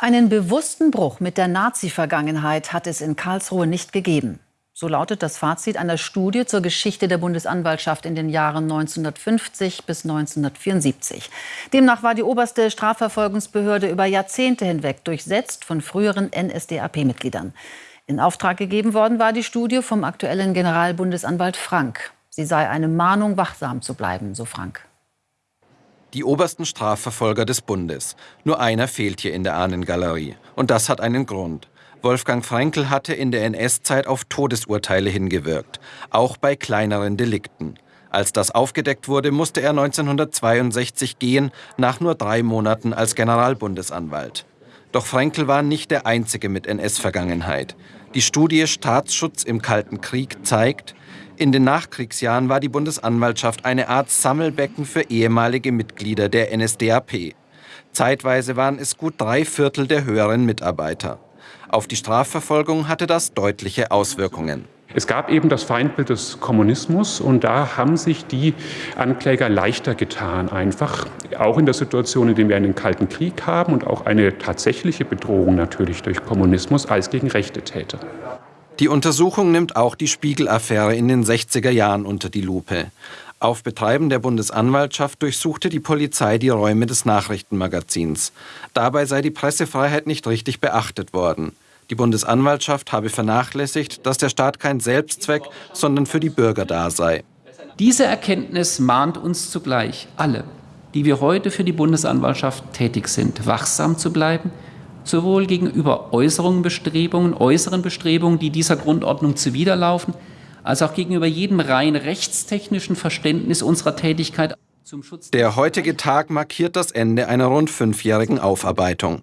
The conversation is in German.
Einen bewussten Bruch mit der Nazi-Vergangenheit hat es in Karlsruhe nicht gegeben. So lautet das Fazit einer Studie zur Geschichte der Bundesanwaltschaft in den Jahren 1950 bis 1974. Demnach war die oberste Strafverfolgungsbehörde über Jahrzehnte hinweg durchsetzt von früheren NSDAP-Mitgliedern. In Auftrag gegeben worden war die Studie vom aktuellen Generalbundesanwalt Frank. Sie sei eine Mahnung, wachsam zu bleiben, so Frank die obersten Strafverfolger des Bundes. Nur einer fehlt hier in der Ahnengalerie. Und das hat einen Grund. Wolfgang Frankl hatte in der NS-Zeit auf Todesurteile hingewirkt, auch bei kleineren Delikten. Als das aufgedeckt wurde, musste er 1962 gehen, nach nur drei Monaten als Generalbundesanwalt. Doch Frankl war nicht der Einzige mit NS-Vergangenheit. Die Studie Staatsschutz im Kalten Krieg zeigt, in den Nachkriegsjahren war die Bundesanwaltschaft eine Art Sammelbecken für ehemalige Mitglieder der NSDAP. Zeitweise waren es gut drei Viertel der höheren Mitarbeiter. Auf die Strafverfolgung hatte das deutliche Auswirkungen. Es gab eben das Feindbild des Kommunismus und da haben sich die Ankläger leichter getan, einfach auch in der Situation, in der wir einen Kalten Krieg haben und auch eine tatsächliche Bedrohung natürlich durch Kommunismus als gegen rechte Täter. Die Untersuchung nimmt auch die Spiegel-Affäre in den 60er Jahren unter die Lupe. Auf Betreiben der Bundesanwaltschaft durchsuchte die Polizei die Räume des Nachrichtenmagazins. Dabei sei die Pressefreiheit nicht richtig beachtet worden. Die Bundesanwaltschaft habe vernachlässigt, dass der Staat kein Selbstzweck, sondern für die Bürger da sei. Diese Erkenntnis mahnt uns zugleich alle, die wir heute für die Bundesanwaltschaft tätig sind, wachsam zu bleiben, sowohl gegenüber äußeren Bestrebungen, äußeren Bestrebungen, die dieser Grundordnung zuwiderlaufen, als auch gegenüber jedem rein rechtstechnischen Verständnis unserer Tätigkeit zum Schutz. Der heutige Tag markiert das Ende einer rund fünfjährigen Aufarbeitung.